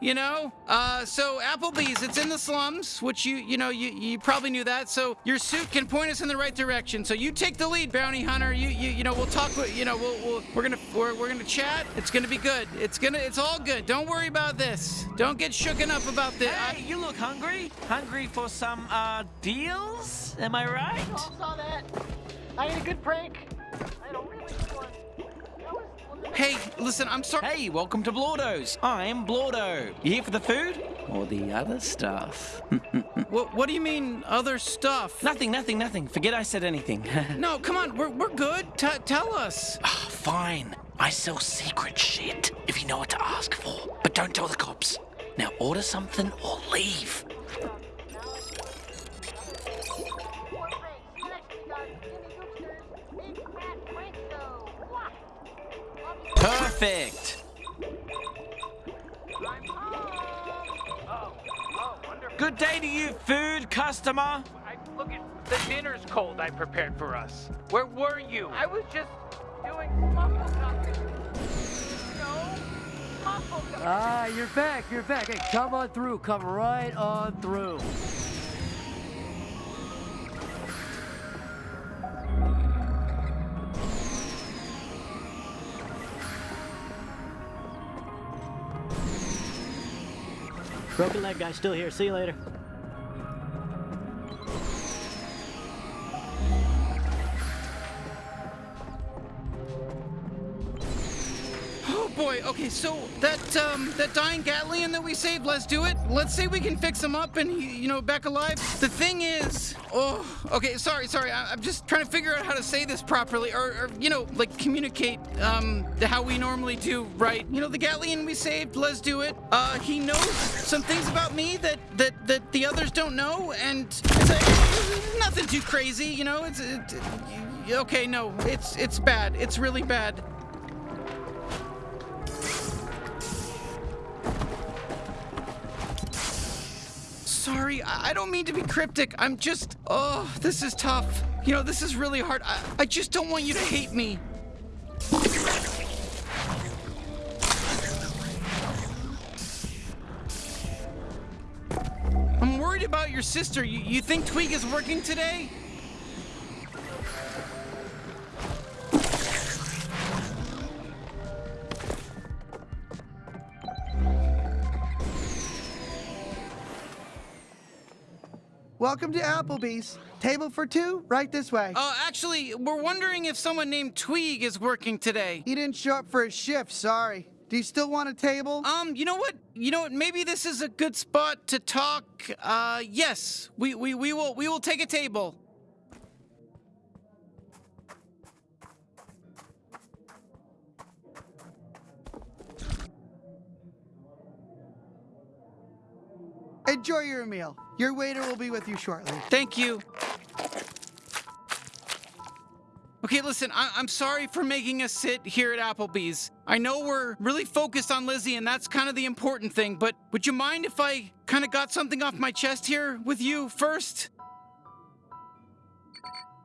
you know? Uh, so Applebee's, it's in the slums, which you, you know, you, you probably knew that. So your suit can point us in the right direction. So you take the lead, bounty hunter. You, you, you know, we'll talk. You know, we'll, we'll we're gonna, we're, we're gonna chat. It's gonna be good. It's gonna, it's all good. Don't worry about this. Don't get shooken up about this. Hey, you look hungry. Hungry for some uh deals? Am I right? You all saw that. I had a good prank. I had a really Hey, listen, I'm sorry. Hey, welcome to Blorto's. I'm Blordo. You here for the food or the other stuff? What, what do you mean, other stuff? nothing, nothing, nothing. Forget I said anything. No, come on, we're, we're good. T- tell us. Ah, Fine. I sell secret shit if you know what to ask for. But don't tell the cops. Now order something or leave. Perfect. I'm home. Oh, oh, wonderful. Good day to you, food customer. I, look at the dinner's cold I prepared for us. Where were you? I was just doing muffle talking. No, muffle. Ah, you're back, you're back. Hey, come on through, come right on through. Broken leg guy still here. See you later. Okay, so that um that dying Gatlian that we saved, Lezduit. Let's say we can fix him up and he, you know, back alive. The thing is, oh, okay, sorry, sorry. I, I'm just trying to figure out how to say this properly, or, or you know, like communicate um how we normally do, right? You know, the Gatlian we saved, Lezduit. Uh, he knows some things about me that that that the others don't know, and it's, uh, nothing too crazy, you know. It's it, it- okay, no, it's it's bad. It's really bad. Sorry, I don't mean to be cryptic. I'm just. Oh, this is tough. You know, this is really hard. I, I just don't want you to hate me. I'm worried about your sister. You, you think Tweeg is working today? Welcome to Applebee's. Table for two, right this way. Uh, actually, we're wondering if someone named Tweeg is working today. He didn't show up for his shift, sorry. Do you still want a table? Um, you know what? You know what? Maybe this is a good spot to talk. Uh, yes, we we we will we will take a table. Enjoy your meal. Your waiter will be with you shortly. Thank you. Okay, listen, I- I'm sorry for making us sit here at Applebee's. I know we're really focused on Lizzie, and that's kind of the important thing, but would you mind if I kind of got something off my chest here with you first?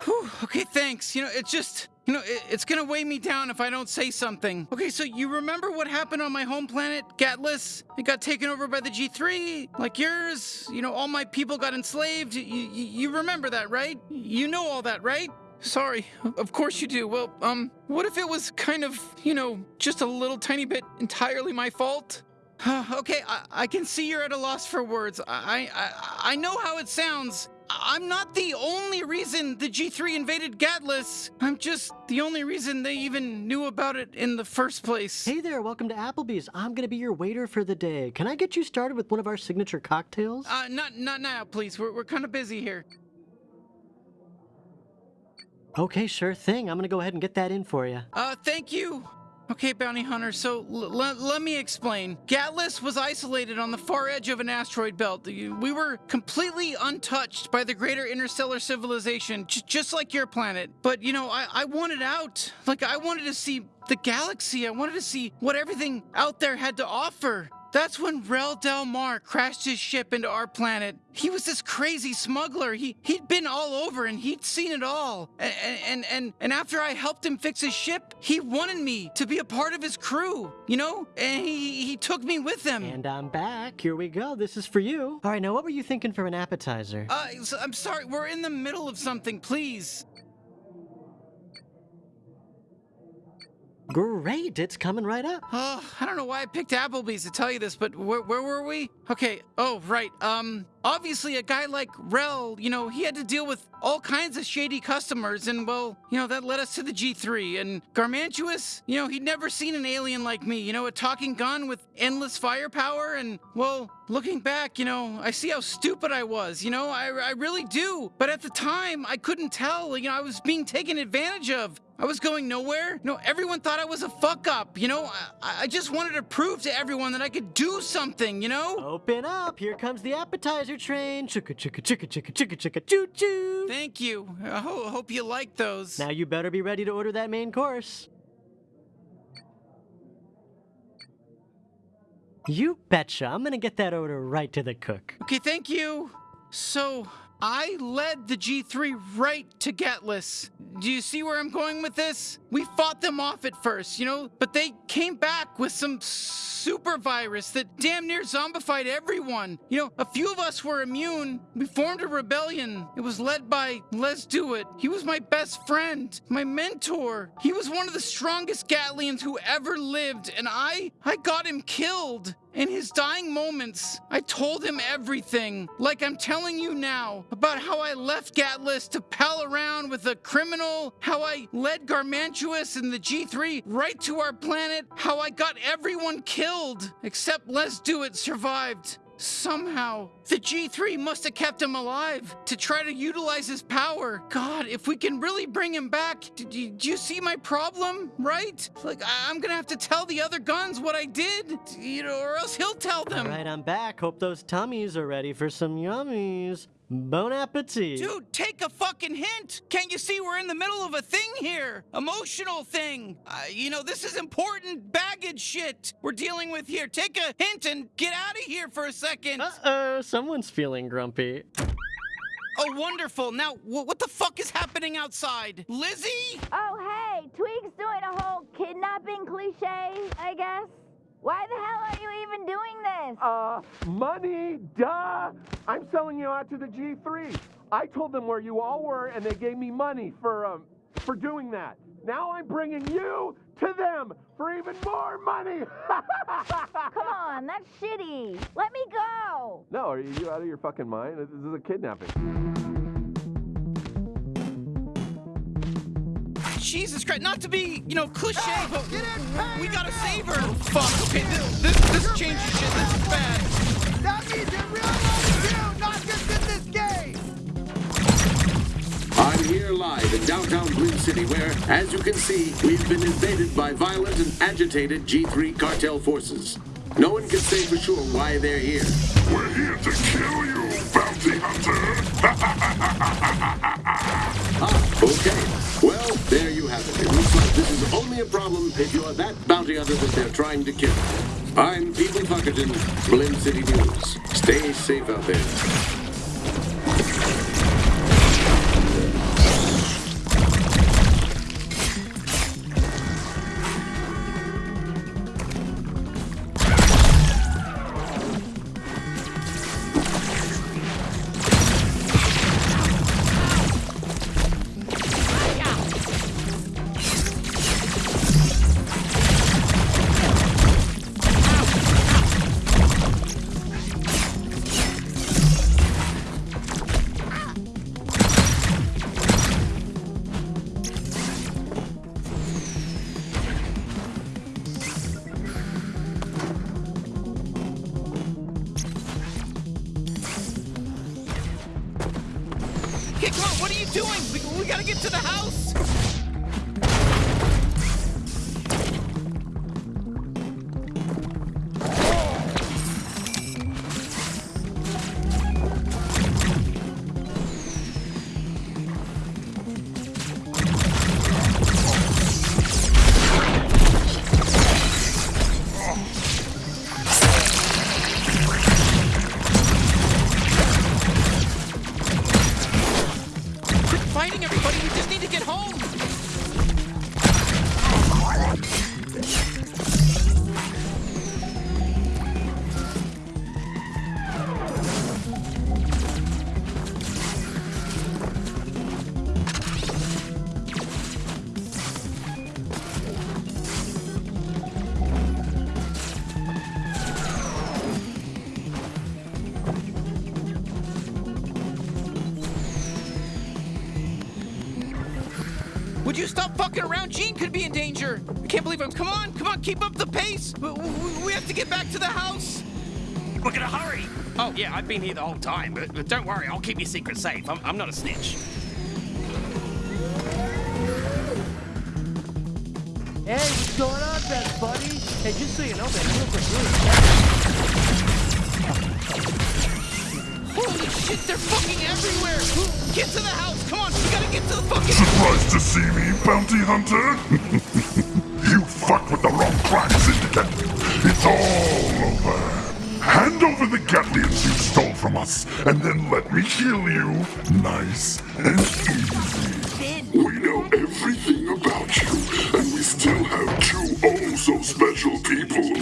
Whew, okay, thanks. You know, it's just, you know, it, it's gonna weigh me down if I don't say something. Okay, so you remember what happened on my home planet, Gatlas? It got taken over by the G3, like yours. You know, all my people got enslaved. You, you, you remember that, right? You know all that, right? Sorry, of course you do. Well, um, what if it was kind of, you know, just a little tiny bit entirely my fault? okay, I, I can see you're at a loss for words. I, I I know how it sounds. I'm not the only reason the G3 invaded Gatlas. I'm just the only reason they even knew about it in the first place. Hey there, welcome to Applebee's. I'm gonna be your waiter for the day. Can I get you started with one of our signature cocktails? Uh, not not now, please. We're we're kind of busy here. Okay, sure thing. I'm gonna go ahead and get that in for you. Uh, thank you. Okay, bounty hunter, so let me explain. Gatlas was isolated on the far edge of an asteroid belt. We were completely untouched by the greater interstellar civilization, just like your planet. But, you know, I-, I wanted out. Like, I wanted to see the galaxy. I wanted to see what everything out there had to offer. That's when Rel Del Mar crashed his ship into our planet. He was this crazy smuggler. He he'd been all over and he'd seen it all. And and and and after I helped him fix his ship, he wanted me to be a part of his crew. You know, and he he took me with him. And I'm back. Here we go. This is for you. All right, now what were you thinking for an appetizer? Uh, I'm sorry. We're in the middle of something. Please. Great, it's coming right up. Oh, I don't know why I picked Applebee's to tell you this, but where, where were we? Okay. Oh, right. Um, obviously, a guy like Rel, you know, he had to deal with all kinds of shady customers, and well, you know, that led us to the G3. And Garmantuous, you know, he'd never seen an alien like me, you know, a talking gun with endless firepower. And well, looking back, you know, I see how stupid I was, you know, I, I really do. But at the time, I couldn't tell, you know, I was being taken advantage of. I was going nowhere. No, everyone thought I was a fuck up. You know, I, I just wanted to prove to everyone that I could do something. You know. Open up. Here comes the appetizer train. Chicka chicka chicka chicka chicka chicka choo choo. Thank you. I ho- hope you like those. Now you better be ready to order that main course. You betcha. I'm gonna get that order right to the cook. Okay, thank you. So I led the G3 right to Gatlas. Do you see where I'm going with this? We fought them off at first, you know, but they came back with some super virus that damn near zombified everyone. You know, a few of us were immune. We formed a rebellion. It was led by Lezduit. He was my best friend, my mentor. He was one of the strongest Gatlians who ever lived, and I I got him killed. In his dying moments, I told him everything, like I'm telling you now, about how I left Gatlas to pal around with a criminal, how I led Garmantuous and the G3 right to our planet, how I got everyone killed, except Lezduit survived. Somehow, the G3 must have kept him alive to try to utilize his power. God, if we can really bring him back, do- do you see my problem? Right? Like, I- I'm gonna have to tell the other guns what I did, you know, or else he'll tell them. All right, I'm back. Hope those tummies are ready for some yummies. Bon appetit. Dude, take a fucking hint! Can't you see we're in the middle of a thing here? Emotional thing! Uh, you know, this is important baggage shit we're dealing with here. Take a hint and get out of here for a second. Uh-oh, someone's feeling grumpy. Oh, wonderful. Now, wh- what the fuck is happening outside? Lizzie? Oh, hey, Tweeg's doing a whole kidnapping cliche, I guess. Why the hell are you even doing this? Uh, money, duh! I'm selling you out to the G3. I told them where you all were, and they gave me money for um for doing that. Now I'm bringing you to them for even more money. Come on, that's shitty. Let me go. no, are you out of your fucking mind? This is a kidnapping. Jesus Christ, not to be, you know, cliche, but in, we gotta save her. Fuck, okay, this, this, this changes shit. This is bad. That means in real life too, not just in this game. I'm here live in downtown Blim City, where, as you can see, we've been invaded by violent and agitated G3 cartel forces. No one can say for sure why they're here. We're here to kill you, only a problem if you're that bounty hunter that they're trying to kill. I'm People Fuckerton, Blim City News. Stay safe out there. Come on, what are you doing? We, we gotta get to the house. fighting everybody. We just need to get home. Would you stop fucking around? Gene could be in danger. I can't believe I'm... Come on, come on, keep up the pace. We, we, we have to get back to the house. We're gonna hurry. Oh, yeah, I've been here the whole time, but, but don't worry, I'll keep your secret safe. I'm, I'm not a snitch. Hey, what's going on, best buddy? Hey, just so you know, man, you look like really Holy shit, they're fucking everywhere. Get to the house. Come on, we gotta get to the fucking. Surprised to see me, bounty hunter? you fucked with the wrong crime syndicate. It's all over. Hand over the Gatlians you stole from us, and then let me kill you. Nice and easy. We know everything about you, and we still have two oh so special people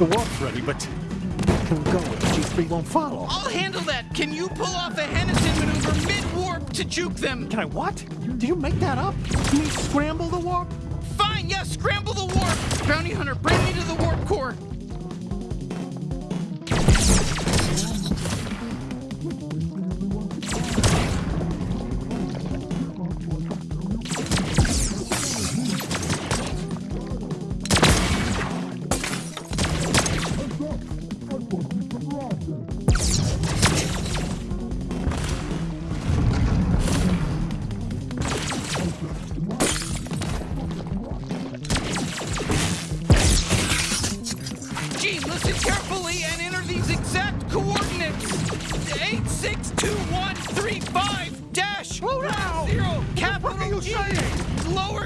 the warp's ready, but can we go the G3 won't follow? I'll handle that. Can you pull off a Henderson maneuver mid-warp to juke them? Can I what? Did you make that up? You mean scramble the warp? Fine, yes, scramble the warp. Bounty hunter,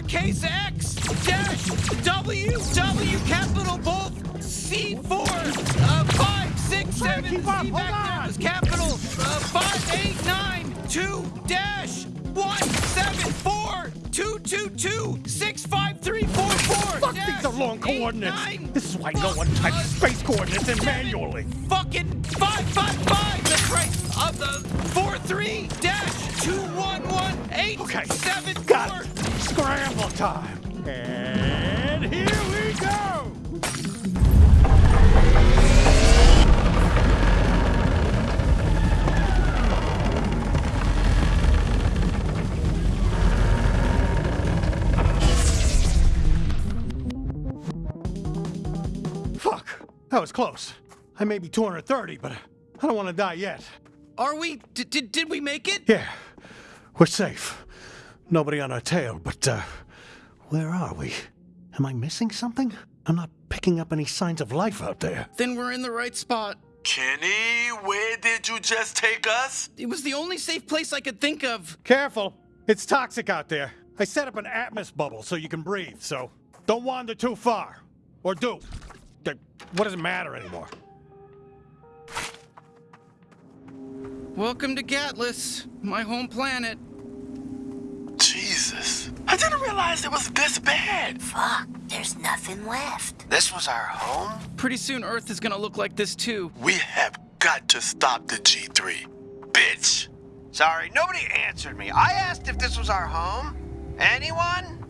lowercase x dash W W capital both C4 uh, 5 6 7 C back down is capital uh, 5 8 9 2 dash 1 7 4 2 2 2 6 5 3 4 4 Fuck dash, these are long coordinates. Eight, nine, this is why no one types uh, space coordinates in manually. Fucking 5 5 5 that's right. Of the 4 3 dash 2 1 1 8 okay. 7 more time. And here we go! Fuck, that was close. I may be 230, but I don't want to die yet. Are we? D did we make it? Yeah, we're safe. Nobody on our tail, but uh, where are we? Am I missing something? I'm not picking up any signs of life out there. Then we're in the right spot. Kenny, where did you just take us? It was the only safe place I could think of. Careful, it's toxic out there. I set up an atmos bubble so you can breathe, so don't wander too far. Or do. What does it matter anymore? Welcome to Gatlas, my home planet. Jesus. I didn't realize it was this bad. Fuck, there's nothing left. This was our home? Pretty soon Earth is gonna look like this too. We have got to stop the G3. Bitch. Sorry, nobody answered me. I asked if this was our home. Anyone?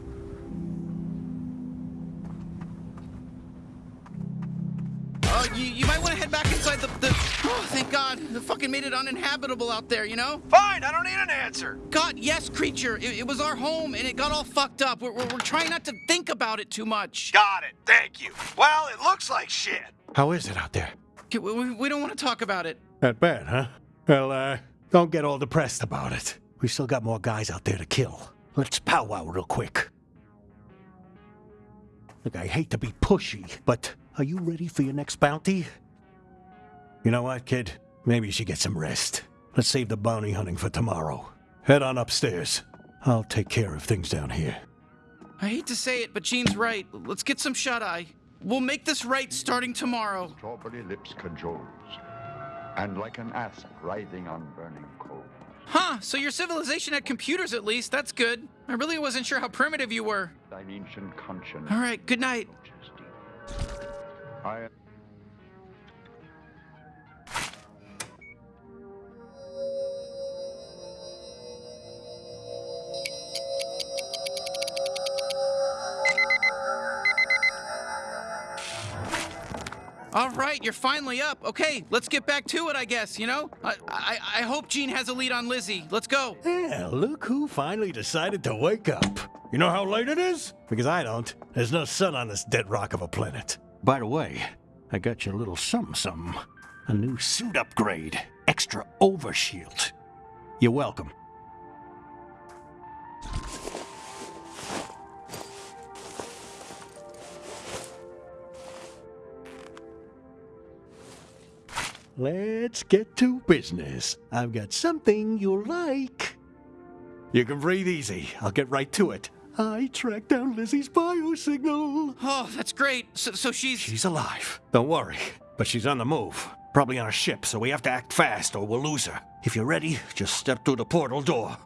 You, you might want to head back inside the, the. Oh, thank God. The fucking made it uninhabitable out there, you know? Fine, I don't need an answer. God, yes, creature. It, it was our home and it got all fucked up. We're, we're, we're trying not to think about it too much. Got it, thank you. Well, it looks like shit. How is it out there? We, we, we don't want to talk about it. That bad, huh? Well, uh, don't get all depressed about it. We still got more guys out there to kill. Let's powwow real quick. Look, I hate to be pushy, but are you ready for your next bounty? You know what, kid? Maybe you should get some rest. Let's save the bounty hunting for tomorrow. Head on upstairs. I'll take care of things down here. I hate to say it, but Gene's right. Let's get some shut eye. We'll make this right starting tomorrow. Strawberry lips cajoles, and like an asp writhing on burning coals. Huh, so your civilization had computers at least. That's good. I really wasn't sure how primitive you were. Thine ancient conscience. All right, good night. I All right, you're finally up. Okay, let's get back to it, I guess, you know? I, I, I hope Gene has a lead on Lizzie. Let's go. Yeah, look who finally decided to wake up. You know how late it is? Because I don't. There's no sun on this dead rock of a planet. By the way, I got you a little something something. A new suit upgrade. Extra overshield. You're welcome. Let's get to business. I've got something you'll like. You can breathe easy. I'll get right to it. I tracked down Lizzie's biosignal. Oh, that's great. So, so she's. She's alive. Don't worry. But she's on the move. Probably on a ship, so we have to act fast or we'll lose her. If you're ready, just step through the portal door.